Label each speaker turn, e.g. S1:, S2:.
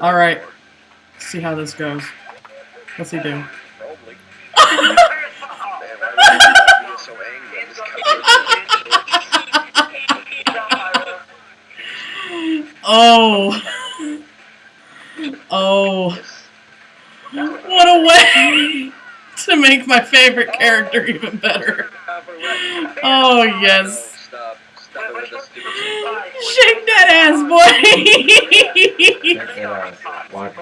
S1: Alright. See how this goes. What's he do?
S2: Probably. Man, why would you be so angry? This
S1: Oh. Oh. What a way to make my favorite character even better. Oh, yes.
S2: Stop. Stop it with the stupid
S1: Shake that ass, boy!
S3: Watch